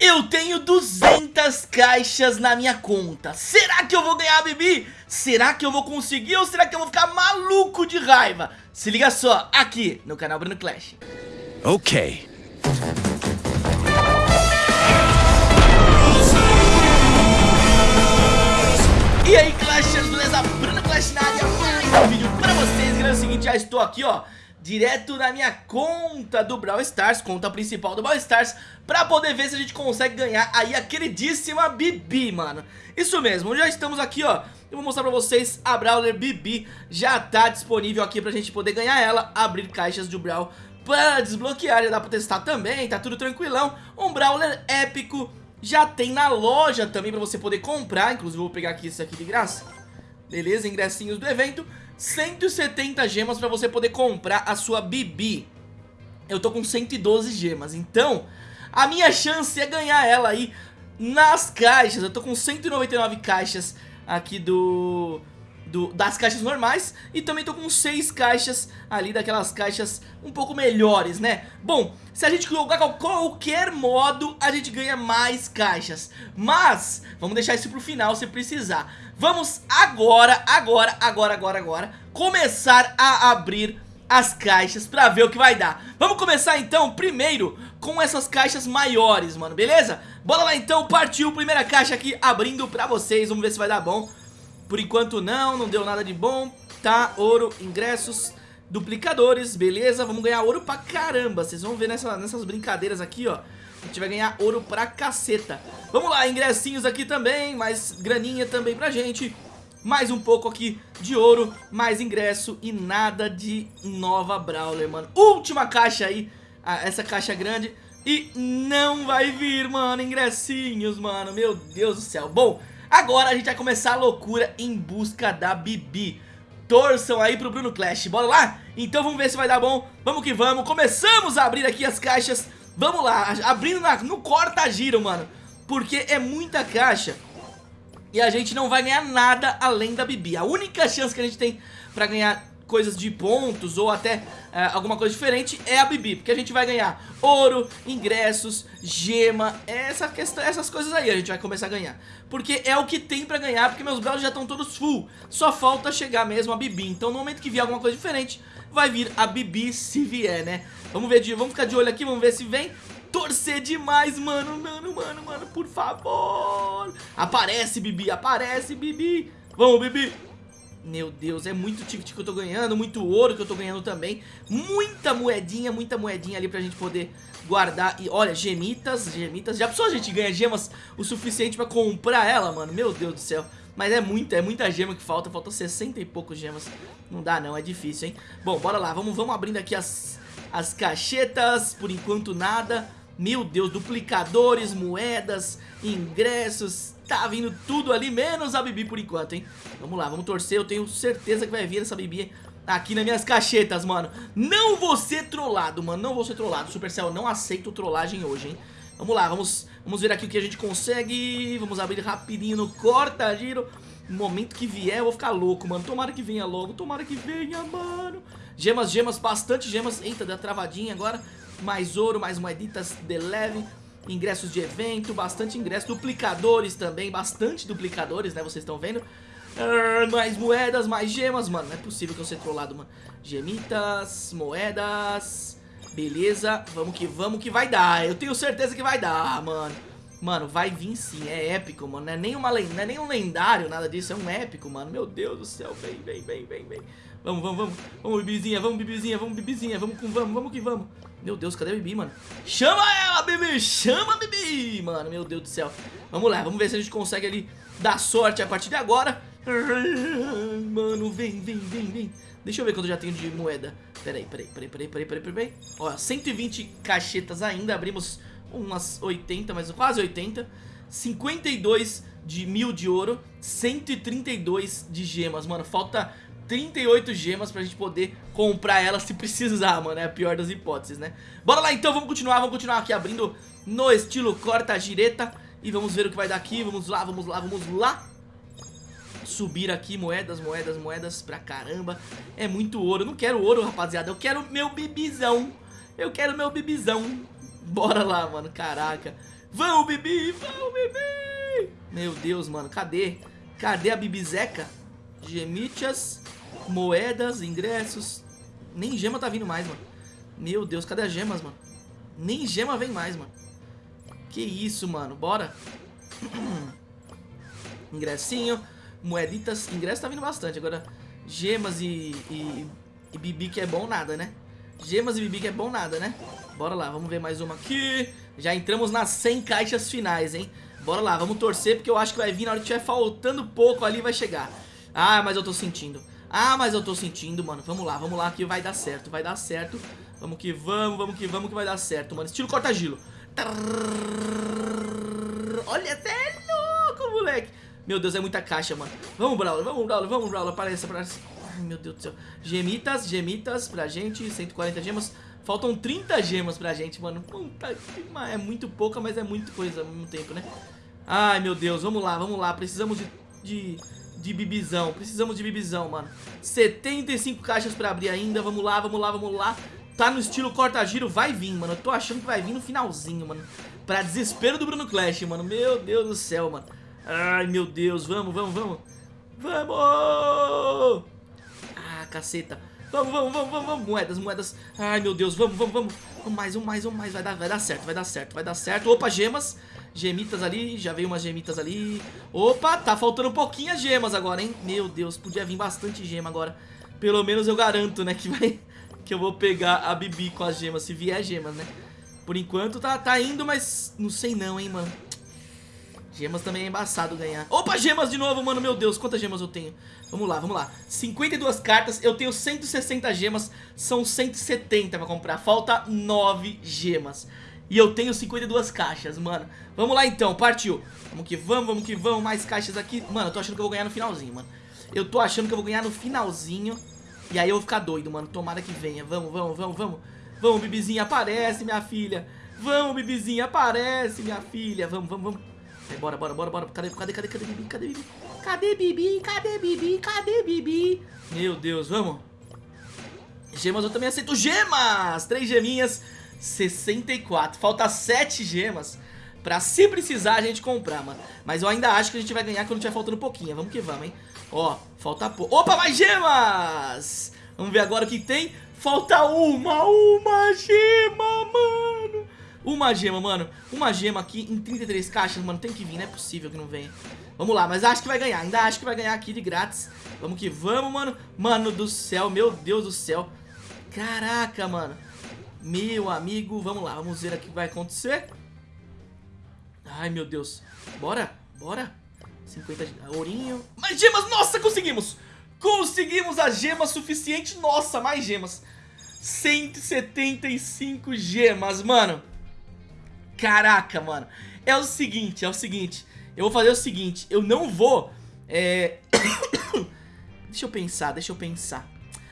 Eu tenho 200 caixas na minha conta Será que eu vou ganhar, Bibi? Será que eu vou conseguir ou será que eu vou ficar maluco de raiva? Se liga só, aqui no canal Bruno Clash Ok E aí Clashers, beleza? Bruno Clash na área, mais um vídeo pra vocês E é o seguinte, já estou aqui ó direto na minha conta do Brawl Stars, conta principal do Brawl Stars, pra poder ver se a gente consegue ganhar aí a queridíssima Bibi, mano. Isso mesmo, já estamos aqui, ó, eu vou mostrar pra vocês a Brawler Bibi, já tá disponível aqui pra gente poder ganhar ela, abrir caixas de Brawl para desbloquear, já dá pra testar também, tá tudo tranquilão, um Brawler épico, já tem na loja também pra você poder comprar, inclusive vou pegar aqui esse aqui de graça, beleza, ingressinhos do evento, 170 gemas pra você poder comprar a sua Bibi. Eu tô com 112 gemas, então a minha chance é ganhar ela aí nas caixas. Eu tô com 199 caixas aqui do... Do, das caixas normais e também tô com 6 caixas ali daquelas caixas um pouco melhores, né? Bom, se a gente jogar qualquer modo, a gente ganha mais caixas, mas vamos deixar isso pro final se precisar. Vamos agora, agora, agora, agora, agora Começar a abrir as caixas pra ver o que vai dar Vamos começar então primeiro com essas caixas maiores, mano, beleza? Bora lá então, partiu, primeira caixa aqui abrindo pra vocês, vamos ver se vai dar bom Por enquanto não, não deu nada de bom Tá, ouro, ingressos, duplicadores, beleza? Vamos ganhar ouro pra caramba, vocês vão ver nessa, nessas brincadeiras aqui, ó a gente vai ganhar ouro pra caceta Vamos lá, ingressinhos aqui também Mais graninha também pra gente mais um pouco aqui de ouro, mais ingresso e nada de nova Brawler, mano. Última caixa aí, essa caixa grande. E não vai vir, mano, ingressinhos, mano. Meu Deus do céu. Bom, agora a gente vai começar a loucura em busca da Bibi. Torçam aí pro Bruno Clash. Bora lá? Então vamos ver se vai dar bom. Vamos que vamos. Começamos a abrir aqui as caixas Vamos lá, abrindo na, no corta-giro, mano Porque é muita caixa E a gente não vai ganhar nada além da Bibi A única chance que a gente tem pra ganhar coisas de pontos ou até uh, alguma coisa diferente é a Bibi, porque a gente vai ganhar ouro, ingressos, gema, essa questão, essas coisas aí a gente vai começar a ganhar. Porque é o que tem pra ganhar, porque meus brawlers já estão todos full, só falta chegar mesmo a Bibi. Então no momento que vier alguma coisa diferente, vai vir a Bibi se vier, né? Vamos ver, de, vamos ficar de olho aqui, vamos ver se vem. Torcer demais, mano, mano, mano, mano, por favor. Aparece, Bibi, aparece, Bibi. Vamos, Bibi. Meu Deus, é muito ticket que eu tô ganhando, muito ouro que eu tô ganhando também. Muita moedinha, muita moedinha ali pra gente poder guardar. E olha, gemitas, gemitas. Já pensou a gente ganha gemas o suficiente pra comprar ela, mano? Meu Deus do céu. Mas é muita, é muita gema que falta. Faltam 60 e poucos gemas. Não dá não, é difícil, hein? Bom, bora lá, vamos, vamos abrindo aqui as, as caixetas. Por enquanto nada. Meu Deus, duplicadores, moedas, ingressos, tá vindo tudo ali, menos a Bibi por enquanto, hein? Vamos lá, vamos torcer, eu tenho certeza que vai vir essa Bibi aqui nas minhas caixetas, mano. Não vou ser trollado, mano, não vou ser trollado. Supercell, não aceito trollagem hoje, hein? Vamos lá, vamos, vamos ver aqui o que a gente consegue. Vamos abrir rapidinho no corta-giro. No momento que vier, eu vou ficar louco, mano. Tomara que venha logo, tomara que venha, mano. Gemas, gemas, bastante gemas. Eita, deu travadinha agora mais ouro, mais moeditas de leve, ingressos de evento, bastante ingressos, duplicadores também, bastante duplicadores, né, vocês estão vendo. Uh, mais moedas, mais gemas, mano, não é possível que eu seja trollado, mano. Gemitas, moedas, beleza, vamos que vamos que vai dar, eu tenho certeza que vai dar, mano. Mano, vai vir sim, é épico, mano, não é nem, uma, não é nem um lendário, nada disso, é um épico, mano, meu Deus do céu, vem, vem, vem, vem, vem. Vamos, vamos, vamos, vamos, bibizinha, vamos, bibizinha, vamos, bibizinha, vamos, vamos, vamos que vamos. Meu Deus, cadê a Bibi, mano? Chama ela, Bibi! Chama a Bibi! Mano, meu Deus do céu. Vamos lá, vamos ver se a gente consegue ali dar sorte a partir de agora. Mano, vem, vem, vem, vem. Deixa eu ver quanto eu já tenho de moeda. Peraí, peraí, peraí, peraí, peraí, peraí, peraí. Ó, 120 caixetas ainda. Abrimos umas 80, mas quase 80. 52 de mil de ouro. 132 de gemas, mano. Falta 38 gemas pra gente poder comprar ela se precisar, mano. É a pior das hipóteses, né? Bora lá então, vamos continuar, vamos continuar aqui abrindo no estilo corta-gireta. E vamos ver o que vai dar aqui, vamos lá, vamos lá, vamos lá. Subir aqui, moedas, moedas, moedas pra caramba. É muito ouro, eu não quero ouro, rapaziada, eu quero meu bibizão. Eu quero meu bibizão. Bora lá, mano, caraca. Vamos, Bibi, vamos, Bibi. Meu Deus, mano, cadê? Cadê a Bibizeca? Gemichas, moedas, ingressos. Nem gema tá vindo mais, mano. Meu Deus, cadê as gemas, mano? Nem gema vem mais, mano. Que isso, mano. Bora. Ingressinho. Moeditas. Ingresso tá vindo bastante. Agora, gemas e, e, e bibi que é bom nada, né? Gemas e bibi que é bom nada, né? Bora lá, vamos ver mais uma aqui. Já entramos nas 100 caixas finais, hein? Bora lá, vamos torcer porque eu acho que vai vir na hora que tiver faltando pouco ali vai chegar. Ah, mas eu tô sentindo. Ah, mas eu tô sentindo, mano. Vamos lá, vamos lá que vai dar certo, vai dar certo. Vamos que vamos, vamos que vamos que vai dar certo, mano. Estilo corta-gilo. Olha, até é louco, moleque. Meu Deus, é muita caixa, mano. Vamos, Brawler, vamos, Brawler, vamos, Brawler. Apareça, apareça. Ai, meu Deus do céu. Gemitas, gemitas pra gente. 140 gemas. Faltam 30 gemas pra gente, mano. Puta que É muito pouca, mas é muita coisa ao mesmo tempo, né? Ai, meu Deus. Vamos lá, vamos lá. Precisamos de, de, de bibizão. Precisamos de bibizão, mano. 75 caixas pra abrir ainda. Vamos lá, vamos lá, vamos lá. Tá no estilo corta-giro, vai vir, mano. Eu tô achando que vai vir no finalzinho, mano. Pra desespero do Bruno Clash, mano. Meu Deus do céu, mano. Ai, meu Deus. Vamos, vamos, vamos. Vamos! Ah, caceta. Vamos, vamos, vamos, vamos, vamos. Moedas, moedas. Ai, meu Deus. Vamos, vamos, vamos. Vamos mais, um mais, um mais. Vai dar, vai dar certo, vai dar certo, vai dar certo. Opa, gemas. Gemitas ali, já veio umas gemitas ali. Opa, tá faltando pouquinho as gemas agora, hein? Meu Deus, podia vir bastante gema agora. Pelo menos eu garanto, né, que vai Que eu vou pegar a Bibi com as gemas Se vier gemas, né? Por enquanto tá, tá indo, mas não sei não, hein, mano. Gemas também é embaçado ganhar. Opa, gemas de novo, mano, meu Deus Quantas gemas eu tenho? Vamos lá, vamos lá. 52 cartas, eu tenho 160 gemas São 170 pra comprar Falta 9 gemas e eu tenho 52 caixas, mano. Vamos lá então, partiu. Vamos que vamos, vamos que vamos, mais caixas aqui. Mano, eu tô achando que eu vou ganhar no finalzinho, mano. Eu tô achando que eu vou ganhar no finalzinho. E aí eu vou ficar doido, mano, tomara que venha. Vamos, vamos, vamos, vamos. Vamos, Bibizinha, aparece, minha filha. Vamos, Bibizinha, aparece, minha filha. Vamos, vamos, vamos. Bora, bora, bora, bora. Cadê, cadê, cadê, cadê Bibi, cadê Bibi? Cadê Bibi, cadê Bibi, cadê Bibi? Meu Deus, vamos. Gemas eu também aceito Gemas, três geminhas 64. Falta 7 gemas pra se precisar a gente comprar, mano. Mas eu ainda acho que a gente vai ganhar quando tiver faltando pouquinho. Vamos que vamos, hein. Ó, falta pouco. Opa, mais gemas! Vamos ver agora o que tem. Falta uma, uma gema, mano. Uma gema, mano. Uma gema aqui em 33 caixas, mano. Tem que vir, não é possível que não venha. Vamos lá, mas acho que vai ganhar. Ainda acho que vai ganhar aqui de grátis. Vamos que vamos, mano. Mano do céu, meu Deus do céu. Caraca, mano. Meu amigo, vamos lá, vamos ver o que vai acontecer. Ai, meu Deus. Bora, bora. 50 de ourinho. Mais gemas, nossa, conseguimos. Conseguimos a gema suficiente. Nossa, mais gemas. 175 gemas, mano. Caraca, mano. É o seguinte, é o seguinte. Eu vou fazer o seguinte. Eu não vou... É... deixa eu pensar, deixa eu pensar.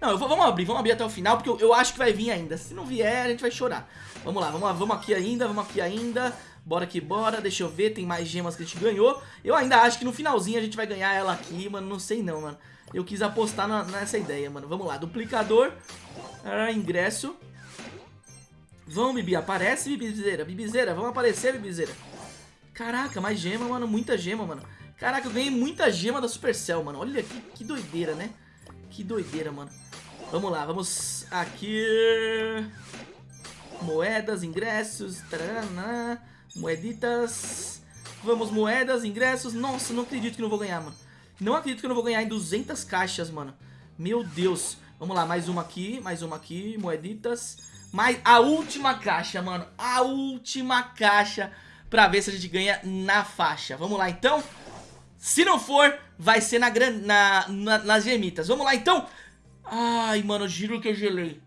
Não, vou, vamos abrir, vamos abrir até o final, porque eu, eu, acho que vai vir ainda. Se não vier, a gente vai chorar. Vamos lá, vamos lá, vamos aqui ainda, vamos aqui ainda. Bora que bora, deixa eu ver, tem mais gemas que a gente ganhou. Eu ainda acho que no finalzinho a gente vai ganhar ela aqui, mano, não sei não, mano. Eu quis apostar na, nessa ideia, mano. Vamos lá, duplicador, ah, ingresso. Vamos, Bibi, aparece, Bibizeira, Bibizeira, vamos aparecer, Bibizeira. Caraca, mais gema, mano, muita gema, mano. Caraca, eu ganhei muita gema da Supercell, mano. Olha que, que doideira, né? Que doideira, mano. Vamos lá, vamos aqui. Moedas, ingressos. Tarana, moeditas. Vamos, moedas, ingressos. Nossa, não acredito que não vou ganhar, mano. Não acredito que eu não vou ganhar em 200 caixas, mano. Meu Deus. Vamos lá, mais uma aqui, mais uma aqui. Moeditas. Mais a última caixa, mano. A última caixa pra ver se a gente ganha na faixa. Vamos lá, então. Se não for, vai ser na, na, na, nas gemitas. Vamos lá, então. Ai, mano, juro que eu gelei.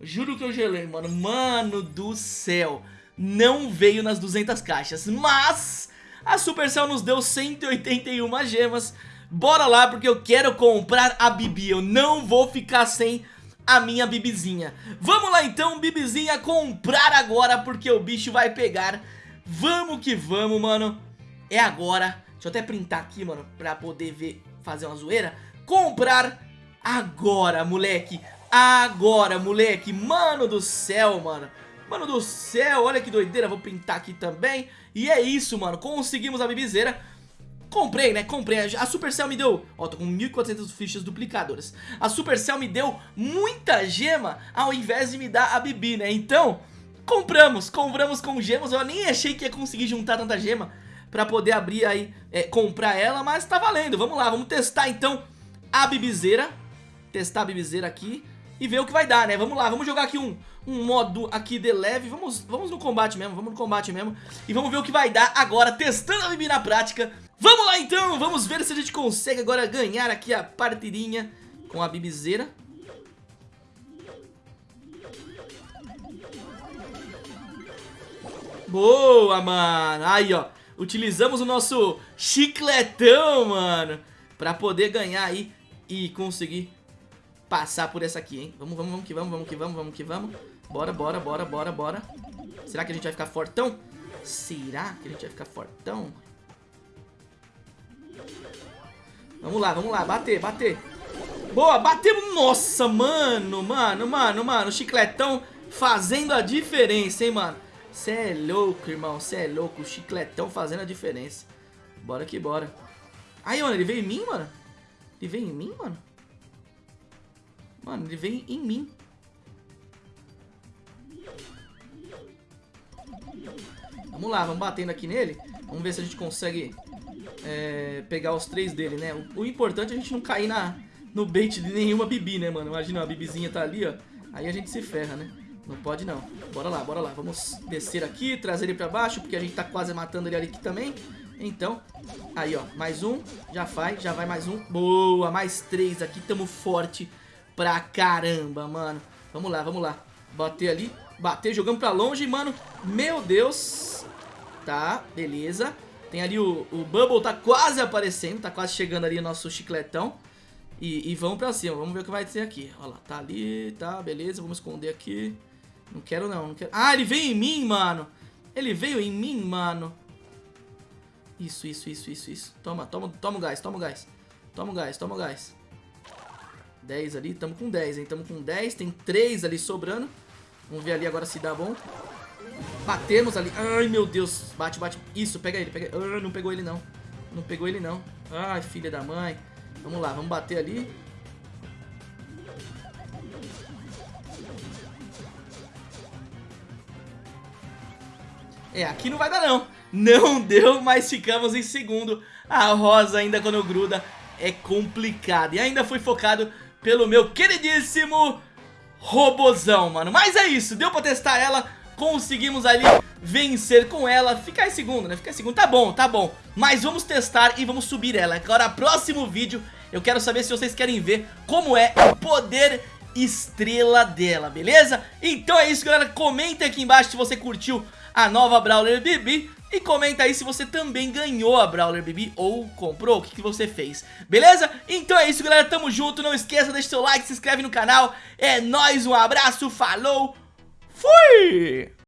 Juro que eu gelei, mano. Mano do céu. Não veio nas 200 caixas. Mas a Supercell nos deu 181 gemas. Bora lá, porque eu quero comprar a Bibi. Eu não vou ficar sem a minha Bibizinha. Vamos lá então, Bibizinha, comprar agora, porque o bicho vai pegar. Vamos que vamos, mano. É agora. Deixa eu até printar aqui, mano, pra poder ver, fazer uma zoeira. Comprar agora, moleque. Agora, moleque. Mano do céu, mano. Mano do céu, olha que doideira, vou pintar aqui também E é isso, mano, conseguimos a bibizeira Comprei, né? Comprei. A Supercell me deu... Ó, tô com 1.400 fichas duplicadoras. A Supercell me deu muita gema ao invés de me dar a Bibi, né? Então, compramos. Compramos com gemas. Eu nem achei que ia conseguir juntar tanta gema pra poder abrir aí, é, comprar ela, mas tá valendo. Vamos lá, vamos testar então a Bibizeira. Testar a Bibizeira aqui e ver o que vai dar, né? Vamos lá, vamos jogar aqui um, um modo aqui de leve. Vamos, vamos no combate mesmo, vamos no combate mesmo. E vamos ver o que vai dar agora, testando a Bibi na prática. Vamos lá então, vamos ver se a gente consegue agora ganhar aqui a partidinha com a bibizeira. Boa, mano. Aí, ó. Utilizamos o nosso chicletão, mano. Pra poder ganhar aí e conseguir passar por essa aqui, hein. Vamos, vamos, vamos que vamos, vamos que vamos, vamos que vamos. Bora, bora, bora, bora, bora. Será que a gente vai ficar fortão? Será que a gente vai ficar fortão? Vamos lá, vamos lá, bater, bater Boa, batemos, nossa, mano Mano, mano, mano, chicletão Fazendo a diferença, hein, mano Cê é louco, irmão, cê é louco Chicletão fazendo a diferença Bora que bora Aí, mano, ele veio em mim, mano Ele veio em mim, mano Mano, ele veio em mim Vamos lá, vamos batendo aqui nele Vamos ver se a gente consegue é, pegar os três dele, né? O, o, importante é a gente não cair na, no bait de nenhuma Bibi, né, mano? Imagina, a Bibizinha tá ali, ó. Aí a gente se ferra, né? Não pode não. Bora lá, bora lá. Vamos descer aqui, trazer ele pra baixo, porque a gente tá quase matando ele ali aqui também. Então, aí, ó. Mais um. Já vai, já vai mais um. Boa, mais três aqui. Tamo forte pra caramba, mano. Vamos lá, vamos lá. Bater ali. Bater, jogando pra longe, mano. Meu Deus. Tá, beleza. Tem ali o, o Bubble, tá quase aparecendo, tá quase chegando ali o nosso chicletão. E, e vamos pra cima, vamos ver o que vai ser aqui. Olha lá, tá ali, tá, beleza, vamos esconder aqui. Não quero não, não quero... Ah, ele veio em mim, mano. Ele veio em mim, mano. Isso, isso, isso, isso, isso. Toma, toma, toma o gás, toma o gás. Toma o gás, toma o gás. 10 ali, tamo com 10, hein, tamo com 10. Tem 3 ali sobrando. Vamos ver ali agora se dá bom. Batemos ali. Ai, meu Deus. Bate, bate. Isso, pega ele. Pega... Ah, não pegou ele, não. Não pegou ele, não. Ai, filha da mãe. Vamos lá, vamos bater ali. É, aqui não vai dar, não. Não deu, mas ficamos em segundo. A rosa ainda quando gruda é complicado. E ainda foi focado pelo meu queridíssimo robozão, mano. Mas é isso, deu pra testar ela conseguimos ali vencer com ela Ficar em segundo, né? Ficar em segundo, tá bom, tá bom Mas vamos testar e vamos subir ela Agora, próximo vídeo, eu quero saber se vocês querem ver como é o poder estrela dela, beleza? Então é isso, galera, comenta aqui embaixo se você curtiu a nova Brawler Bibi e comenta aí se você também ganhou a Brawler Bibi ou comprou, o que, que você fez, beleza? Então é isso, galera, tamo junto, não esqueça, deixa seu like, se inscreve no canal, é nóis, um abraço, falou, Fui!